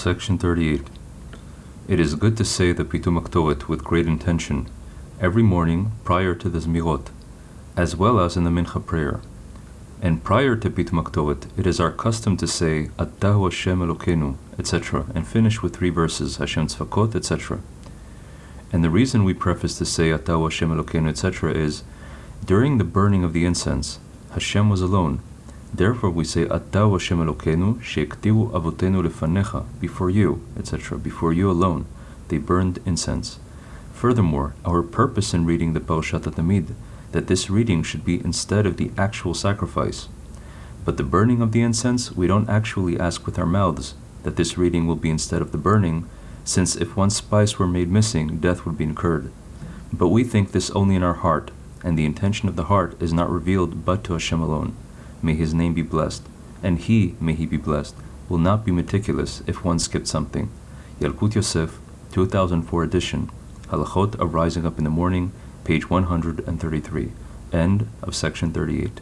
Section 38. It is good to say the Pitum Haktoret with great intention every morning prior to the Zmirot, as well as in the Mincha prayer. And prior to Pitum Haktoret, it is our custom to say Atahu Hashem Elokenu, etc., and finish with three verses Hashem Tzvakot, etc. And the reason we preface to say Atahu Hashem Elokenu, etc., is during the burning of the incense, Hashem was alone. Therefore, we say Atahu Hashem Elokenu sheiktivu avotenu lefanecha before you, etc. Before you alone, they burned incense. Furthermore, our purpose in reading the Parashat Tamid that this reading should be instead of the actual sacrifice. But the burning of the incense, we don't actually ask with our mouths that this reading will be instead of the burning, since if one spice were made missing, death would be incurred. But we think this only in our heart, and the intention of the heart is not revealed but to Hashem alone. May His name be blessed, and He, may He be blessed, will not be meticulous if one skipped something. Yalkut Yosef, 2004 edition, Halachot of Rising Up in the Morning, page 133. End of section 38.